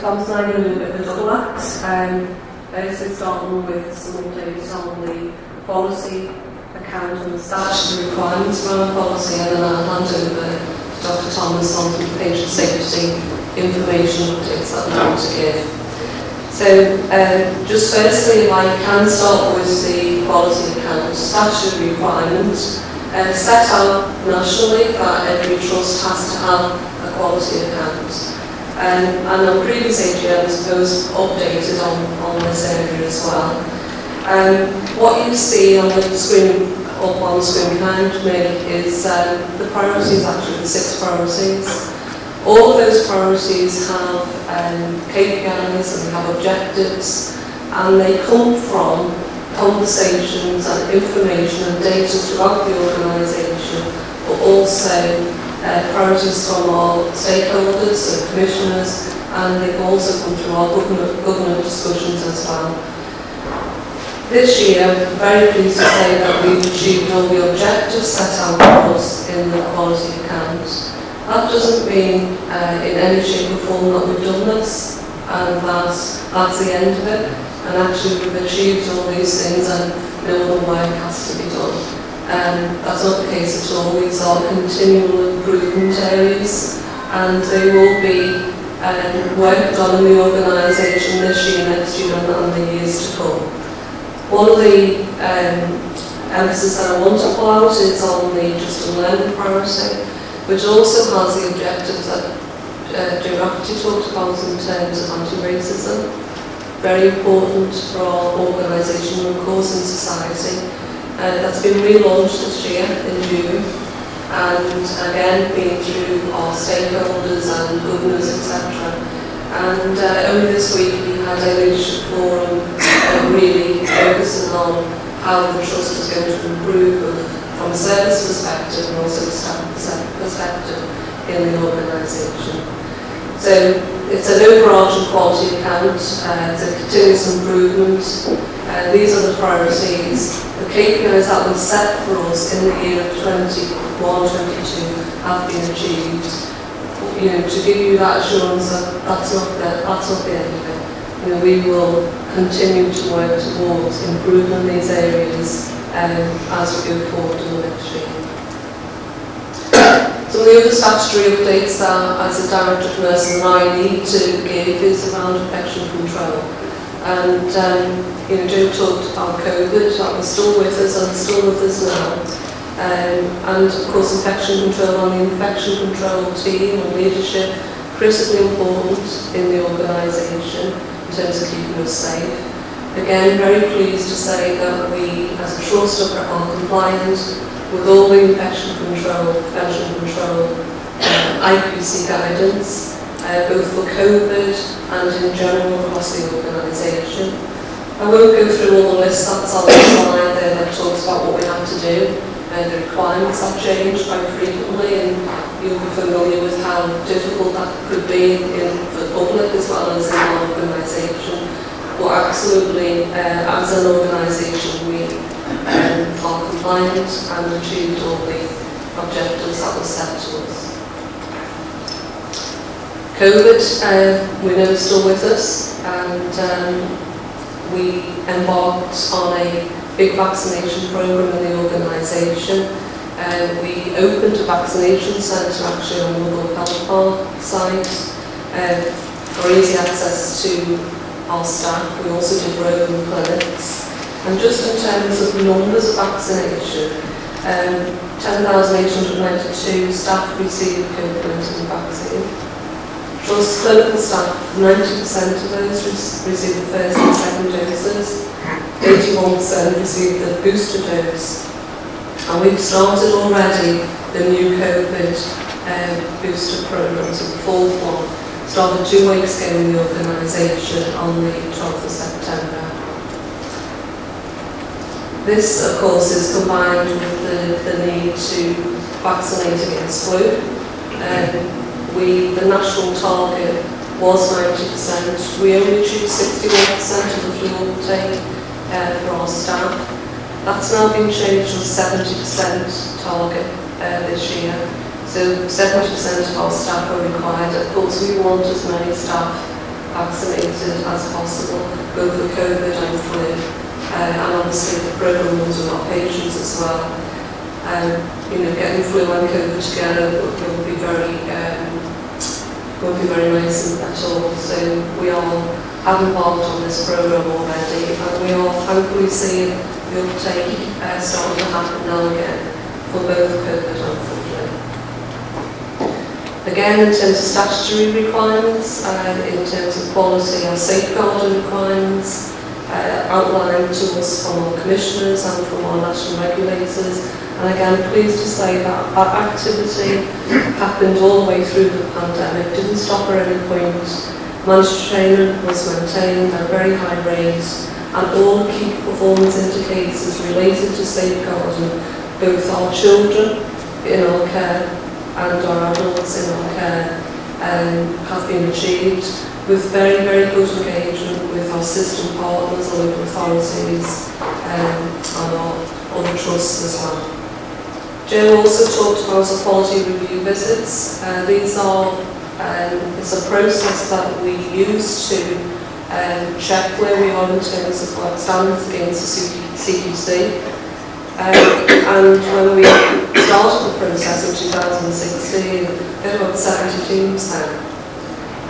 Thomas and I are going to do a bit of a double act. Um, basically starting with some updates on the policy account and the statutory requirements for our policy and then I'll hand over to Dr Thomas on some patient safety information updates that we want to give. So um, just firstly, I can start with the quality account statutory requirements uh, set out nationally that every trust has to have a quality account. Um, and on previous AGMs, those updated on, on this area as well. Um, what you see on the screen, up on screen behind me, is um, the priorities, actually the six priorities. All of those priorities have um, KPIs and have objectives, and they come from conversations and information and data throughout the organisation, but also uh, priorities from all stakeholders and commissioners, and they've also come through our government, government discussions as well. This year, I'm very pleased to say that we've achieved all the objectives set out for us in the quality account. That doesn't mean uh, in any shape or form that we've done this, and that's, that's the end of it. And actually we've achieved all these things and no other work has to be done. Um, that's not the case at all. These are continual improvement areas and they will be um, worked on in the organisation this year, next year and the years to come. One of the um, emphasis that I want to pull out is on the Just and Learn priority, which also has the objectives that uh, Jim Rafferty talked about in terms of anti-racism. Very important for our organisation and cause in society uh, that's been relaunched this year in June and again been through our stakeholders and governors etc and uh, only this week we had a leadership forum uh, really focusing on how the trust is going to improve both from a service perspective and also a staff perspective in the organisation. So it's an overarching quality account, uh, it's a continuous improvement. Uh, these are the priorities. The KPIs that were set for us in the year of 21-22 have been achieved. You know, to give you that assurance that that's not the, that's not the end of it. You know, we will continue to work towards improving these areas um, as we go forward in the next year. So the other statutory updates that, as a director of nursing, I need to give is around infection control. And, um, you know, Joe talked about COVID, that was still with us and still with us now. Um, and of course infection control on the infection control team and leadership, critically important in the organisation in terms of keeping us safe. Again, very pleased to say that we, as a trust, are compliant with all the infection control, infection control, um, uh, IPC guidance, uh, both for COVID and in general across the organisation. I won't go through all the lists, that's on the slide there that talks about what we have to do. Uh, the requirements have changed quite frequently and you'll be familiar with how difficult that could be in, in the public as well as in our organisation. But absolutely, uh, as an organisation, we um, are compliant and achieved all the objectives that were set to us. COVID, uh, we know is still with us and um, we embarked on a big vaccination program in the organisation. Uh, we opened a vaccination centre actually on Woodall Health Park site uh, for easy access to our staff. We also did roving clinics. And just in terms of numbers of vaccination, um, 10,892 staff received COVID-19 vaccine. Plus clinical staff, 90% of those received the first and second doses, 81% received the booster dose. And we've started already the new COVID um, booster programme, so the fourth one, started two weeks ago in the organisation on the 12th of September. This, of course, is combined with the, the need to vaccinate against flu. Um, we, the national target was 90%. We only achieved 61% of the flu uptake uh, for our staff. That's now been changed to a 70% target uh, this year. So 70% of our staff are required. Of course, we want as many staff vaccinated as possible, both for COVID and flu. Uh, and obviously the programme runs our patients as well. Um, you know, getting flu and COVID together will, be very um, will be very nice at all. So we all have embarked on this programme already and we are thankfully seeing the uptake uh, starting to happen now again for both COVID and flu. Again, in terms of statutory requirements, uh, in terms of quality and safeguarding requirements, uh, outlined to us from our commissioners and from our national regulators. And again, pleased to say that that activity happened all the way through the pandemic, didn't stop at any point. Mandatory training was maintained at very high rates, and all key performance indicators related to safeguarding both our children in our care and our adults in our care um, have been achieved with very, very good engagement our system partners, our local authorities um, and our other trusts as well. Joe also talked about quality review visits. Uh, these are, um, it's a process that we use to um, check where we are in terms of our standards against the CQC. Um, and when we started the process in 2016, there were about 70 teams now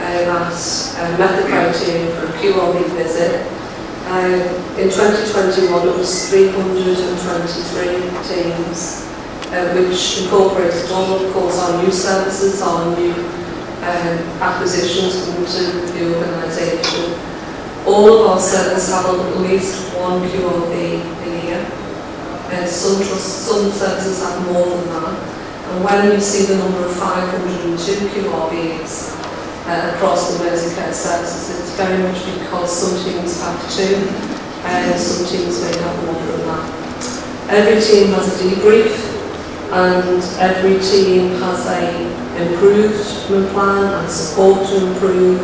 uh, that uh, met the criteria for a QRV visit. Um, in 2021 it was 323 teams, uh, which incorporated all of course our new services, our new um, acquisitions into the organisation. All of our services have at least one QRV a year. Uh, some, trust, some services have more than that. And when you see the number of 502 QRVs, uh, across the Merseycare services. It's very much because some teams have two and some teams may have more than that. Every team has a debrief and every team has a improvement plan and support to improve.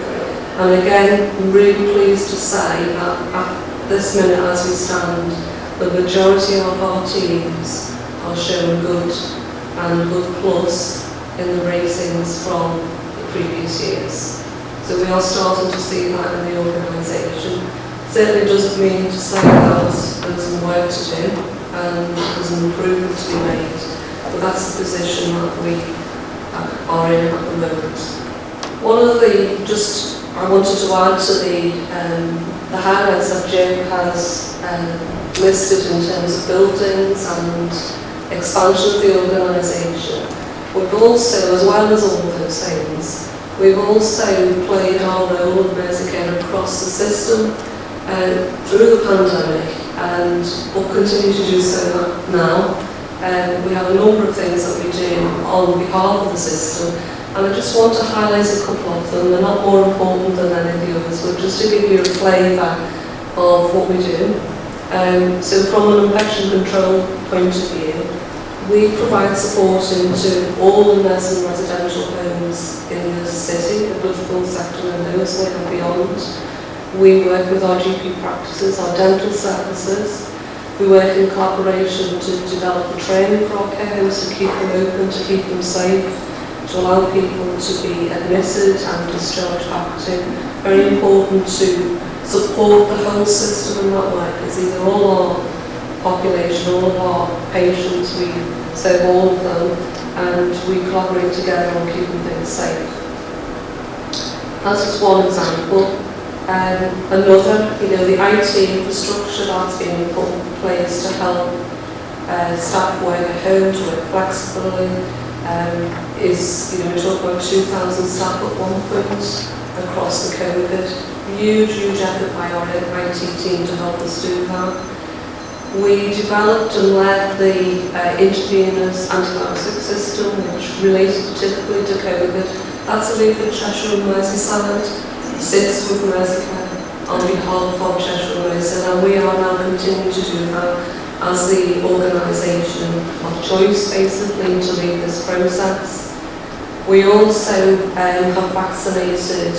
And again, I'm really pleased to say that at this minute as we stand, the majority of our teams are showing good and good plus in the ratings from previous years. So we are starting to see that in the organisation. Certainly doesn't mean to say that there's some work to do and there's an improvement to be made, but that's the position that we are in at the moment. One of the, just, I wanted to add to the, um, the highlights that Jim has um, listed in terms of buildings and expansion of the organisation. We've also, as well as all those things, we've also played our role of Medicare across the system uh, through the pandemic and will continue to do so now. Um, we have a number of things that we do on behalf of the system and I just want to highlight a couple of them. They're not more important than any of the others, but just to give you a flavour of what we do. Um, so from an infection control point of view, We provide support into all the nursing residential homes in the city, the Bloodfield sector and Lewisham and beyond. We work with our GP practices, our dental services. We work in collaboration to develop the training for our care homes to keep them open, to keep them safe, to allow people to be admitted and discharged active. Very important to support the whole system in that way because these are all our population, all of our patients we So all of them, and we collaborate together on keeping things safe. That's just one example. Um, another, you know, the IT infrastructure that's been put in place to help uh, staff work at home, to work flexibly, um, is, you know, we talk about 2,000 staff at one point across the COVID. Huge, huge effort by our IT team to help us do that. We developed and led the uh, intravenous antibiotic system, which related typically to COVID. That's a lead with Cheshire Merseyside, sits with Merseycare on behalf of Cheshire Merseyside, and we are now continuing to do that as the organisation of choice, basically, to lead this process. We also um, have vaccinated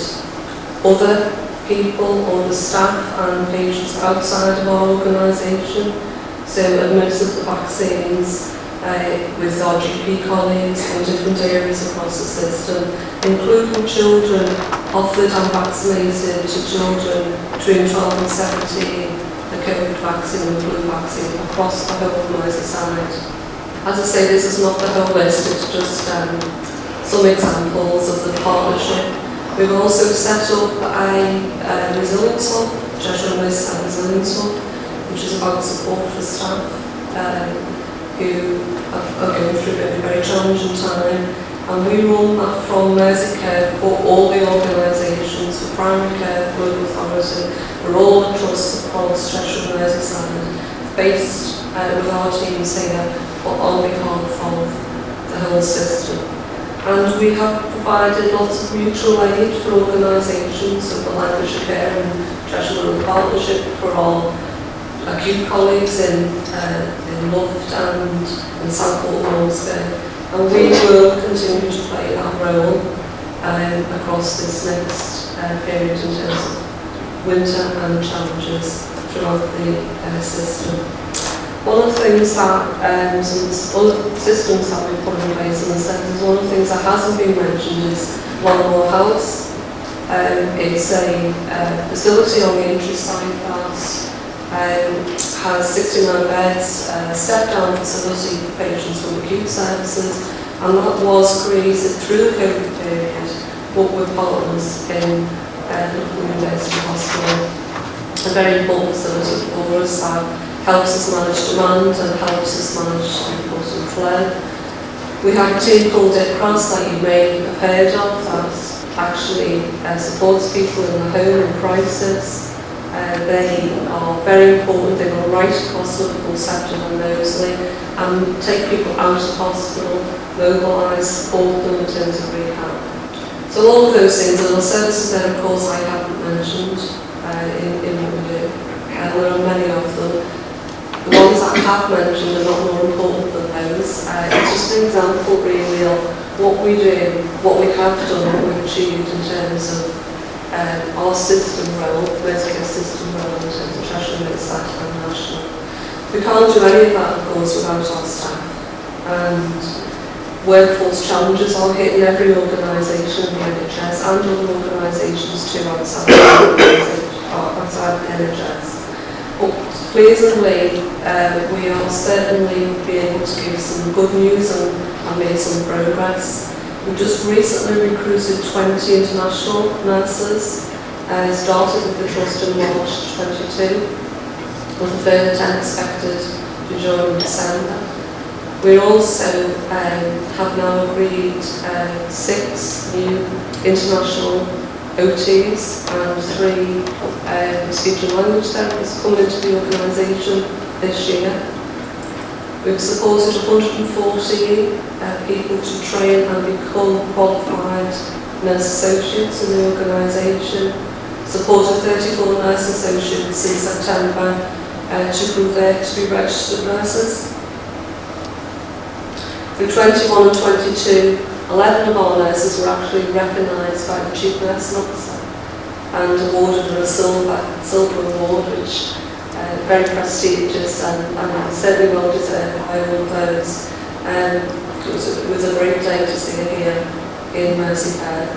other people or the staff and patients outside of our organisation. So administered the vaccines uh, with our GP colleagues in different areas across the system, including children offered and vaccinated to children between 12 and 17, the COVID vaccine and flu vaccine across the whole Merseyside. side. As I say, this is not the whole list, it's just um, some examples of the partnership. We've also set up a, a resilience hub, Cheshire West and Resilience Hub, which is about support for staff um, who are, going through a very challenging time. And we run that from Mersey Care for all the organisations, for primary care, for local authority, for all the trusts across Cheshire and Merseyside, based uh, with our teams here, but on behalf of the whole system. And we have provided lots of mutual aid for organisations, so for Lancashire Care and Cheshire Partnership for our acute colleagues in, uh, in Luft and in Southport Malmesbury. And we will continue to play that role um, across this next uh, period in terms of winter and challenges throughout the uh, system. One of the things that um, some systems that we've put in place in the centre, one of the things that hasn't been mentioned is Longmoor House. Um, it's a uh, facility on the Aintree side that um, has 69 beds, uh, step down facility for patients from acute services, and that was created through the COVID period, but with partners in uh, the University Hospital. A very important facility for us that helps us manage demand and helps us manage throughput and flow. We have a team called Dead Cross that you may have heard of that actually uh, supports people in the home in crisis Uh, they are very important, they will write consultable centres on Mosley and um, take people out of hospital, mobilise, support them in terms of rehab. So all of those things, and the services that of course I haven't mentioned uh, in, in the, uh, there are many of them. The ones that I have mentioned are not more important than those. Uh, it's just an example really of what we do, what we have done, what we've achieved in terms of um, our system role, political system role in terms of Treasury, Legislative and National. We can't do any of that, of course, without our staff. And workforce challenges are hitting every organisation in the NHS and other organisations too outside, outside the NHS. But pleasingly, uh, um, we are certainly being able to give some good news and, and make some progress. We just recently recruited 20 international nurses, uh, started with the trust in March 22, with a further 10 expected to join in December. We also um, have now agreed uh, six new international OTs and three um, speech and language therapists coming into the organisation this year. We've supported 140 uh, people to train and become qualified nurse associates in the organisation, supported 34 nurse associates in September uh, to there to be registered nurses. For 21 and 22, 11 of our nurses were actually recognised by the Chief Nursing Officer and awarded a silver, silver award, which uh, very prestigious and, and certainly well deserved by all of those. Um, it, was a, was a great day to her here in Merseyhead.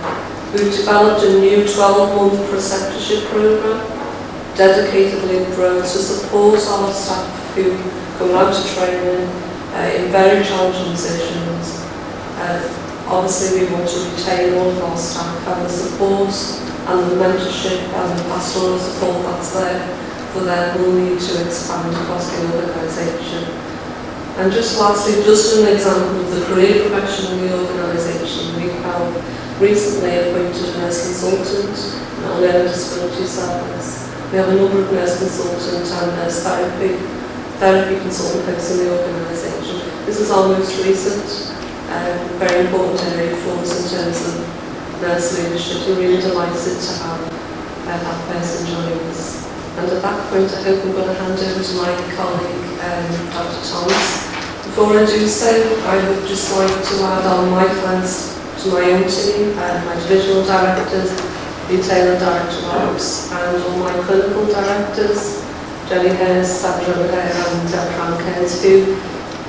We've developed a new 12-month preceptorship programme dedicatedly grown to support our staff who come out to training uh, in very challenging positions. Uh, Obviously, we want to retain all of our staff and the support and the mentorship and the pastoral support that's there for them will need to expand across the organisation. And just lastly, just an example of the career progression in the organisation, we have recently appointed a nurse consultant our learning disability service. We have a number of nurse consultant and nurse therapy, therapy consultant posts in the organisation. This is our most recent um, very important area for us in terms of nurse leadership. We're really delighted to have uh, that person join us. And at that point, I hope I'm going to hand over to my colleague, um, Dr. Thomas. Before I do so, I would just like to add on my thanks to my own team, uh, my divisional directors, retailer director Ops, and all my clinical directors, Jenny Hurst, Sandra O'Hare and uh, Frank Hurst, who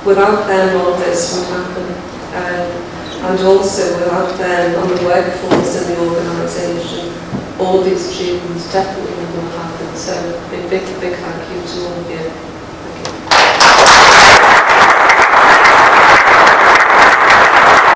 without them, all this would happen. Um, and also, without them on the workforce and the organisation, all these achievements definitely would not happen. So, a big, big thank you to all of you.